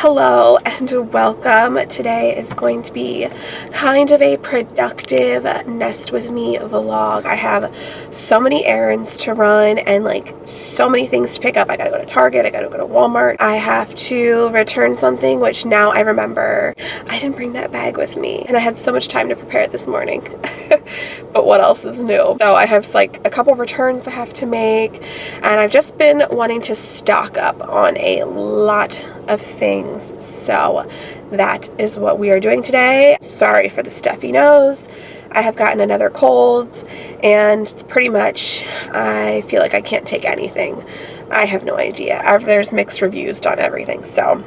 Hello and welcome. Today is going to be kind of a productive nest with me vlog. I have so many errands to run and like so many things to pick up. I gotta go to Target, I gotta go to Walmart. I have to return something which now I remember I didn't bring that bag with me and I had so much time to prepare it this morning. but what else is new? So I have like a couple returns I have to make and I've just been wanting to stock up on a lot of things. So that is what we are doing today. Sorry for the stuffy nose. I have gotten another cold and pretty much I feel like I can't take anything. I have no idea. There's mixed reviews on everything. So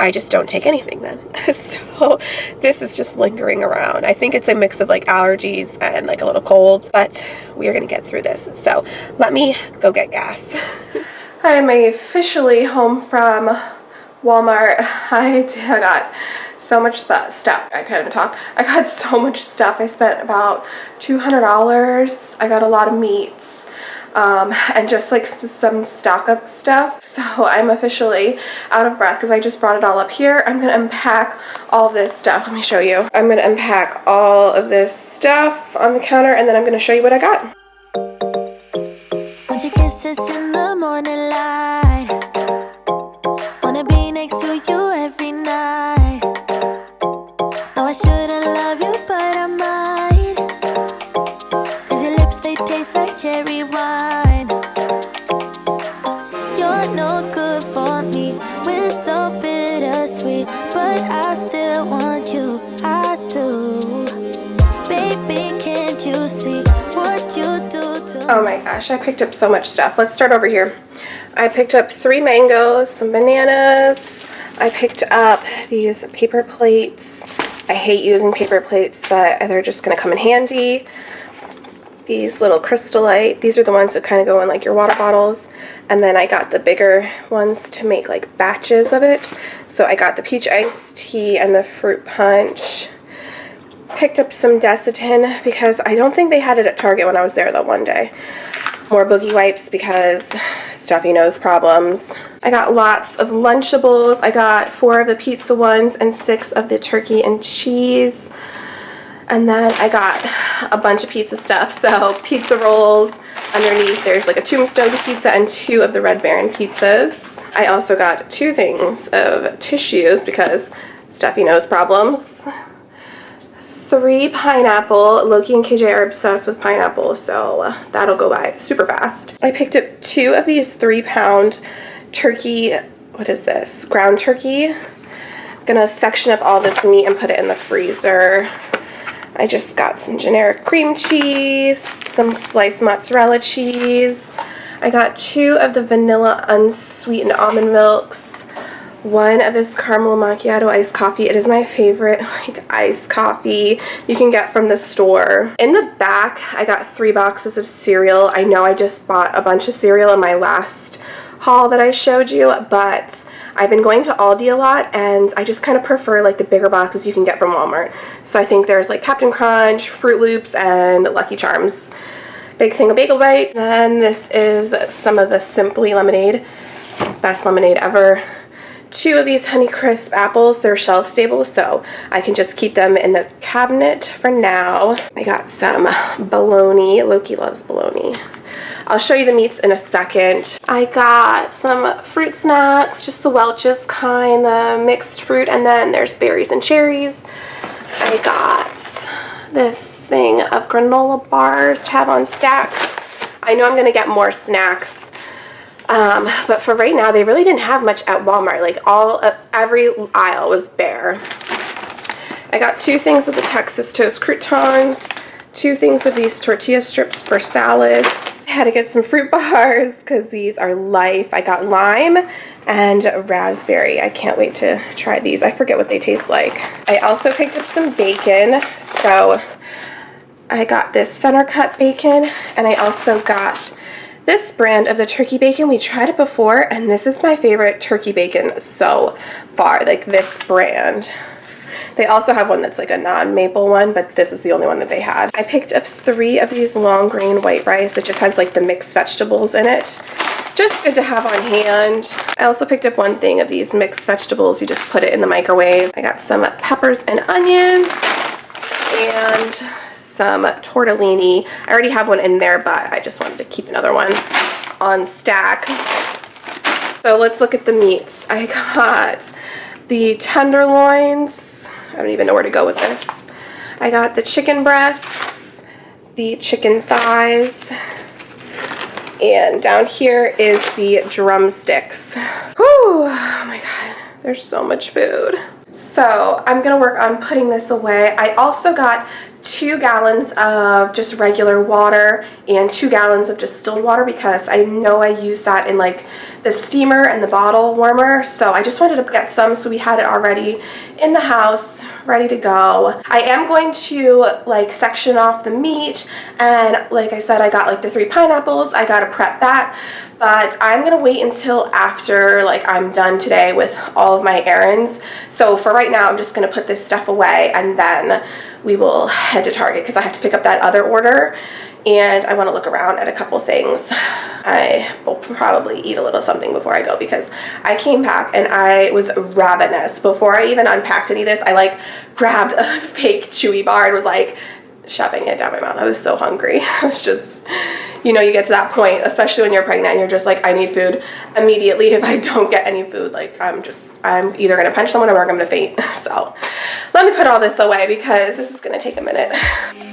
I just don't take anything then. so this is just lingering around. I think it's a mix of like allergies and like a little cold, but we are going to get through this. So let me go get gas. I am officially home from Walmart. I, got so much stuff. I even talk. I got so much stuff. I spent about $200. I got a lot of meats um, and just like some stock up stuff. So I'm officially out of breath because I just brought it all up here. I'm going to unpack all this stuff. Let me show you. I'm going to unpack all of this stuff on the counter and then I'm going to show you what I got. Morning light next to you every night. I shouldn't love you, but I might. Cause your lips, they taste like cherry wine. You're no good for me. We're so bittersweet, but I still want you. I do. Baby, can't you see what you do to Oh my gosh, I picked up so much stuff. Let's start over here. I picked up three mangoes, some bananas. I picked up these paper plates. I hate using paper plates, but they're just going to come in handy. These little Crystal Light. These are the ones that kind of go in like your water bottles. And then I got the bigger ones to make like batches of it. So I got the peach iced tea and the fruit punch. Picked up some Desitin because I don't think they had it at Target when I was there that one day. More boogie wipes because stuffy nose problems. I got lots of Lunchables. I got four of the pizza ones and six of the turkey and cheese. And then I got a bunch of pizza stuff. So pizza rolls. Underneath there's like a tombstone pizza and two of the Red Baron pizzas. I also got two things of tissues because stuffy nose problems three pineapple. Loki and KJ are obsessed with pineapple, so uh, that'll go by super fast. I picked up two of these three pound turkey, what is this, ground turkey. I'm gonna section up all this meat and put it in the freezer. I just got some generic cream cheese, some sliced mozzarella cheese. I got two of the vanilla unsweetened almond milks one of this caramel macchiato iced coffee. It is my favorite like iced coffee you can get from the store. In the back, I got three boxes of cereal. I know I just bought a bunch of cereal in my last haul that I showed you, but I've been going to Aldi a lot and I just kind of prefer like the bigger boxes you can get from Walmart. So I think there's like Captain Crunch, Froot Loops, and Lucky Charms. Big thing of Bagel Bite. Then this is some of the Simply Lemonade. Best lemonade ever two of these Honeycrisp apples. They're shelf stable, so I can just keep them in the cabinet for now. I got some bologna. Loki loves bologna. I'll show you the meats in a second. I got some fruit snacks, just the Welch's kind, the mixed fruit, and then there's berries and cherries. I got this thing of granola bars to have on stack. I know I'm going to get more snacks um, but for right now, they really didn't have much at Walmart. Like all, uh, every aisle was bare. I got two things of the Texas Toast croutons, two things of these tortilla strips for salads. I had to get some fruit bars because these are life. I got lime and raspberry. I can't wait to try these. I forget what they taste like. I also picked up some bacon. So I got this center cut bacon and I also got this brand of the turkey bacon, we tried it before, and this is my favorite turkey bacon so far, like this brand. They also have one that's like a non-maple one, but this is the only one that they had. I picked up three of these long grain white rice that just has like the mixed vegetables in it just good to have on hand. I also picked up one thing of these mixed vegetables. You just put it in the microwave. I got some peppers and onions and some tortellini. I already have one in there, but I just wanted to keep another one on stack. So let's look at the meats. I got the tenderloins. I don't even know where to go with this. I got the chicken breasts, the chicken thighs, and down here is the drumsticks. Whew, oh my god, there's so much food. So I'm gonna work on putting this away. I also got two gallons of just regular water and two gallons of distilled water because I know I use that in like the steamer and the bottle warmer. So I just wanted to get some so we had it already in the house ready to go. I am going to like section off the meat and like I said I got like the three pineapples. I gotta prep that but I'm gonna wait until after like I'm done today with all of my errands. So for right now I'm just gonna put this stuff away and then we will head to Target because I have to pick up that other order and I want to look around at a couple things. I will probably eat a little something before I go because I came back and I was ravenous. Before I even unpacked any of this, I like grabbed a fake chewy bar and was like shoving it down my mouth. I was so hungry. I was just, you know, you get to that point, especially when you're pregnant and you're just like, I need food immediately. If I don't get any food, like I'm just, I'm either gonna punch someone or I'm gonna faint. So let me put all this away because this is gonna take a minute.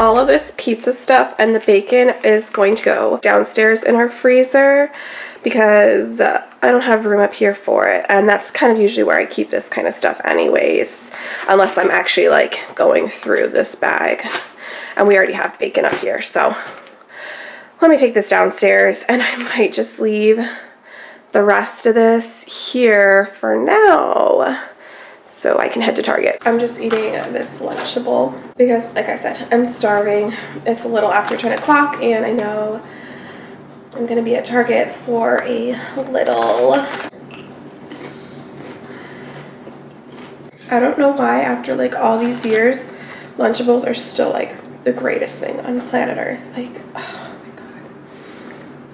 All of this pizza stuff and the bacon is going to go downstairs in our freezer because uh, I don't have room up here for it. And that's kind of usually where I keep this kind of stuff anyways unless I'm actually like going through this bag. And we already have bacon up here so let me take this downstairs and I might just leave the rest of this here for now so I can head to Target. I'm just eating this Lunchable because like I said, I'm starving. It's a little after 10 o'clock and I know I'm gonna be at Target for a little. I don't know why after like all these years, Lunchables are still like the greatest thing on planet Earth. Like, oh my God,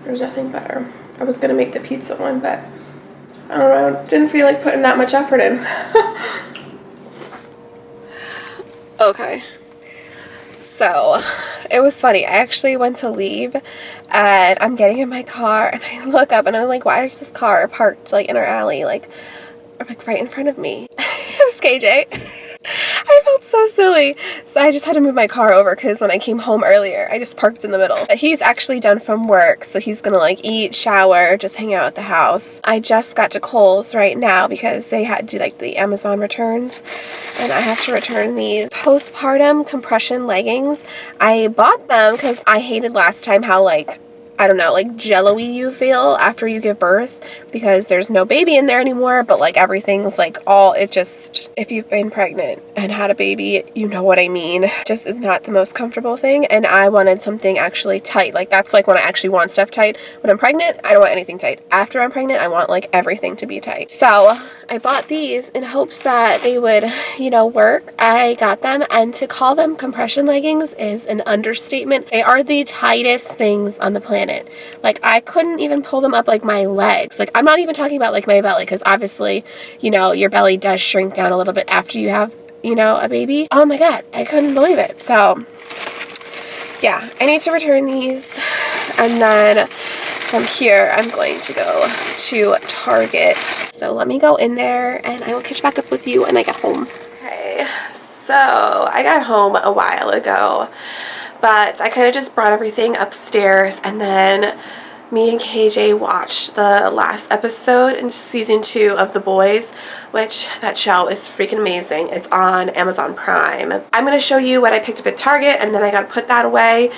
there's nothing better. I was gonna make the pizza one, but I don't know, didn't feel like putting that much effort in. okay. So, it was funny. I actually went to leave and I'm getting in my car and I look up and I'm like, why is this car parked like in our alley? Like, like right in front of me. it was KJ. Felt so silly. So I just had to move my car over because when I came home earlier, I just parked in the middle. He's actually done from work, so he's gonna like eat, shower, just hang out at the house. I just got to Kohl's right now because they had to do like the Amazon returns and I have to return these postpartum compression leggings. I bought them because I hated last time how like I don't know, like jello-y you feel after you give birth because there's no baby in there anymore, but like everything's like all, it just, if you've been pregnant and had a baby, you know what I mean. Just is not the most comfortable thing. And I wanted something actually tight. Like that's like when I actually want stuff tight. When I'm pregnant, I don't want anything tight. After I'm pregnant, I want like everything to be tight. So I bought these in hopes that they would, you know, work. I got them and to call them compression leggings is an understatement. They are the tightest things on the planet planet. Like I couldn't even pull them up like my legs. Like I'm not even talking about like my belly because obviously, you know, your belly does shrink down a little bit after you have, you know, a baby. Oh my god, I couldn't believe it. So yeah, I need to return these and then from here I'm going to go to Target. So let me go in there and I will catch back up with you when I get home. Okay, so I got home a while ago but I kind of just brought everything upstairs and then me and KJ watched the last episode in season two of The Boys, which that show is freaking amazing. It's on Amazon Prime. I'm going to show you what I picked up at Target and then I got to put that away.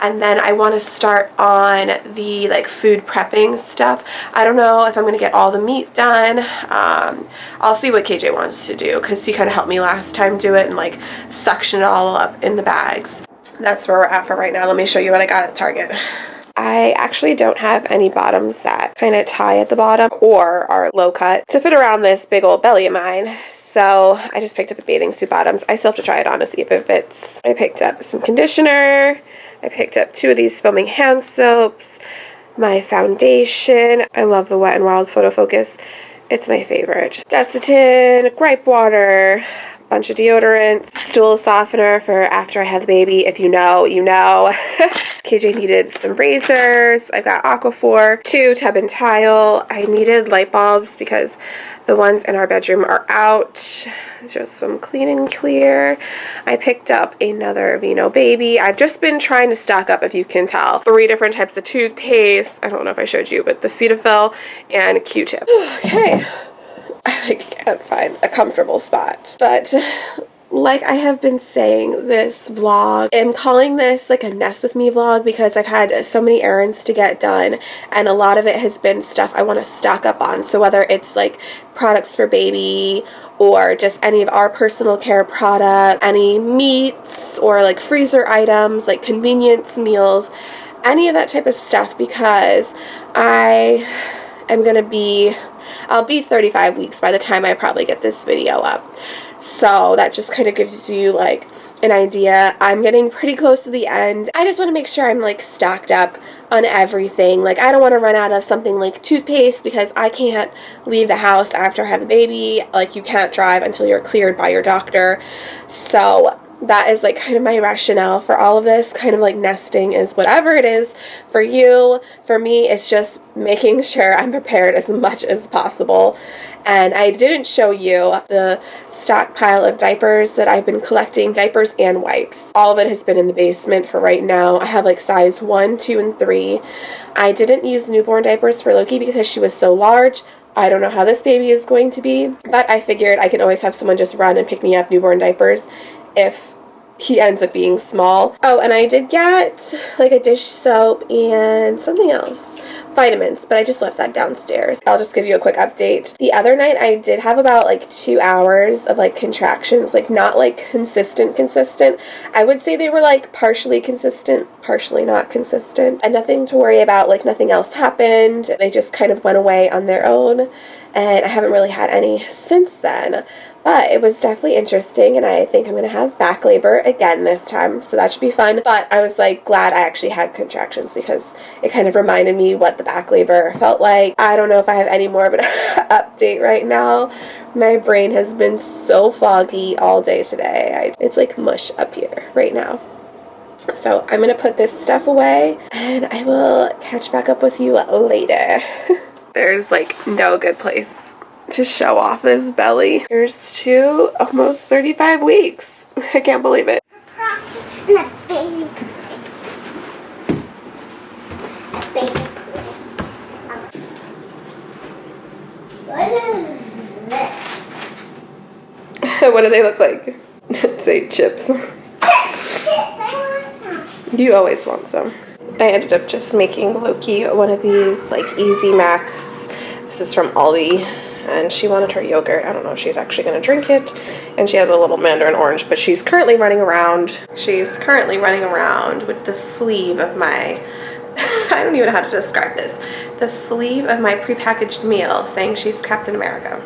And then I want to start on the like food prepping stuff. I don't know if I'm going to get all the meat done. Um, I'll see what KJ wants to do because he kind of helped me last time do it and like suction it all up in the bags. That's where we're at for right now. Let me show you what I got at Target. I actually don't have any bottoms that kind of tie at the bottom or are low cut to fit around this big old belly of mine. So I just picked up a bathing suit bottoms. I still have to try it on to see if it fits. I picked up some conditioner. I picked up two of these foaming hand soaps. My foundation. I love the Wet n Wild Photo Focus. It's my favorite. Desitin, gripe water, bunch of deodorants, stool softener for after I had the baby. If you know, you know. KJ needed some razors. I've got Aquaphor, two tub and tile. I needed light bulbs because the ones in our bedroom are out. Just some clean and clear. I picked up another Vino Baby. I've just been trying to stock up, if you can tell. Three different types of toothpaste. I don't know if I showed you, but the Cetaphil and Q-tip. Okay. I like, can't find a comfortable spot. But like I have been saying this vlog, I'm calling this like a nest with me vlog because I've had so many errands to get done and a lot of it has been stuff I want to stock up on. So whether it's like products for baby or just any of our personal care products, any meats or like freezer items, like convenience meals, any of that type of stuff because I am going to be I'll be 35 weeks by the time I probably get this video up. So that just kind of gives you like an idea. I'm getting pretty close to the end. I just want to make sure I'm like stocked up on everything. Like I don't want to run out of something like toothpaste because I can't leave the house after I have the baby. Like you can't drive until you're cleared by your doctor. So that is like kind of my rationale for all of this kind of like nesting is whatever it is for you. For me it's just making sure I'm prepared as much as possible. And I didn't show you the stockpile of diapers that I've been collecting diapers and wipes. All of it has been in the basement for right now. I have like size 1 2 and 3 I didn't use newborn diapers for Loki because she was so large. I don't know how this baby is going to be, but I figured I can always have someone just run and pick me up newborn diapers if he ends up being small. Oh, and I did get like a dish soap and something else. Vitamins, but I just left that downstairs. I'll just give you a quick update. The other night I did have about like two hours of like contractions, like not like consistent consistent. I would say they were like partially consistent, partially not consistent. And nothing to worry about, like nothing else happened. They just kind of went away on their own and I haven't really had any since then. But it was definitely interesting, and I think I'm to have back labor again this time, so that should be fun. But I was like glad I actually had contractions because it kind of reminded me what the back labor felt like. I don't know if I have any more of an update right now. My brain has been so foggy all day today. I, it's like mush up here right now. So I'm to put this stuff away, and I will catch back up with you later. There's like no good place to show off this belly. Here's to almost 35 weeks. I can't believe it. what do they look like? Say chips. You always want some. I ended up just making Loki one of these like Easy Macs. This is from Aldi and she wanted her yogurt. I don't know if she's actually going to drink it. And she had a little mandarin orange, but she's currently running around. She's currently running around with the sleeve of my, I don't even know how to describe this, the sleeve of my prepackaged meal saying she's Captain America.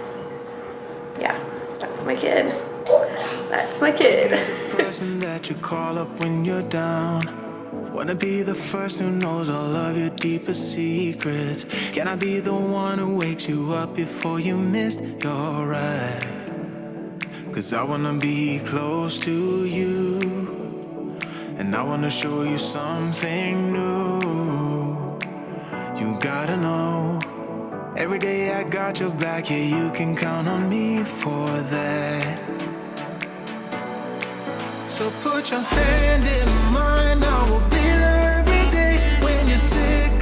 Yeah, that's my kid. That's my kid. Wanna be the first who knows all of your deepest secrets. Can I be the one who wakes you up before you miss your ride? Cause I wanna be close to you. And I wanna show you something new. You gotta know Every day I got your back, yeah, you can count on me for that. So put your hand in mine, I will be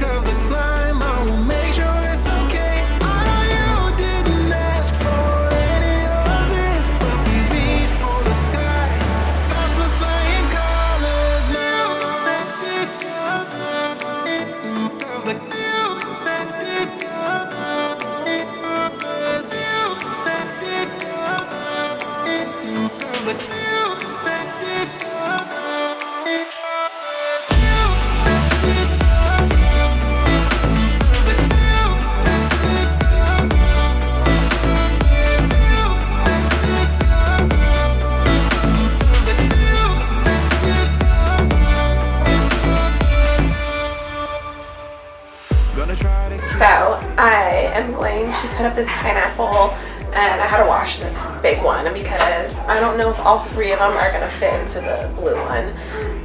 I don't know if all three of them are gonna fit into the blue one.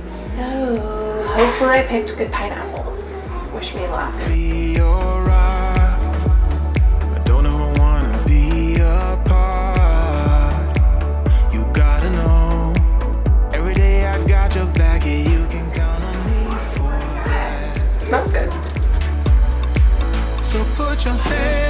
So hopefully I picked good pineapples. Wish me luck. Smells good. So put your hand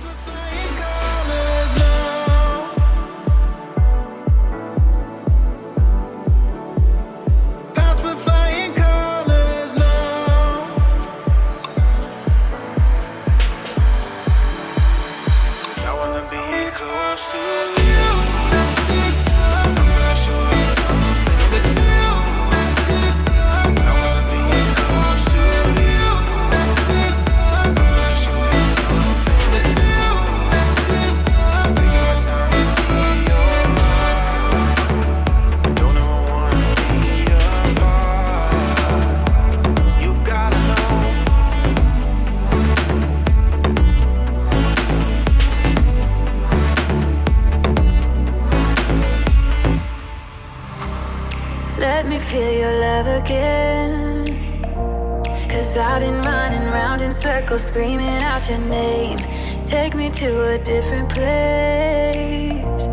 screaming out your name. Take me to a different place.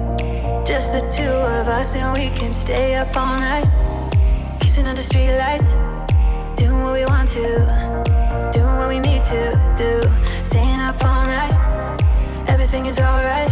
Just the two of us, and we can stay up all night. Kissing under streetlights, doing what we want to, doing what we need to do. Staying up all night, everything is alright.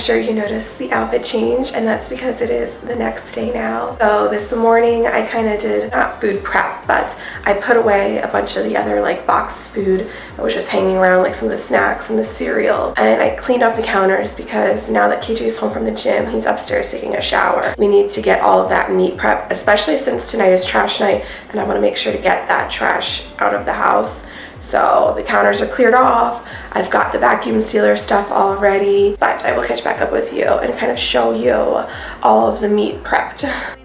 Sure you noticed the outfit change and that's because it is the next day now. So this morning I kind of did not food prep, but I put away a bunch of the other like boxed food that was just hanging around like some of the snacks and the cereal. And I cleaned up the counters because now that KJ is home from the gym, he's upstairs taking a shower. We need to get all of that meat prep, especially since tonight is trash night and I want to make sure to get that trash out of the house. So the counters are cleared off. I've got the vacuum sealer stuff all ready, but I will catch back up with you and kind of show you all of the meat prepped.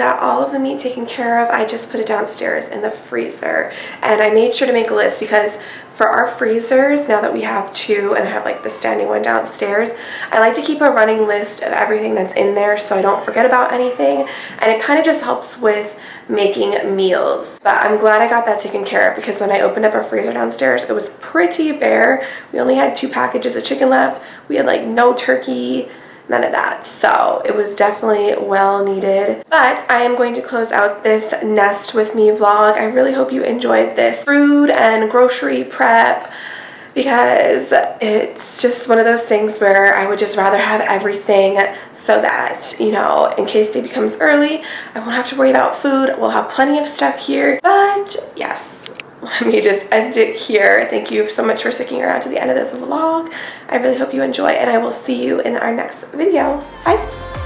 got all of the meat taken care of. I just put it downstairs in the freezer. And I made sure to make a list because for our freezers, now that we have two and I have like the standing one downstairs, I like to keep a running list of everything that's in there so I don't forget about anything. And it kind of just helps with making meals. But I'm glad I got that taken care of because when I opened up our freezer downstairs, it was pretty bare. We only had two packages of chicken left. We had like no turkey, none of that. So it was definitely well needed. But I am going to close out this Nest With Me vlog. I really hope you enjoyed this food and grocery prep because it's just one of those things where I would just rather have everything so that, you know, in case baby comes early, I won't have to worry about food. We'll have plenty of stuff here. But yes, let me just end it here. Thank you so much for sticking around to the end of this vlog. I really hope you enjoy and I will see you in our next video. Bye.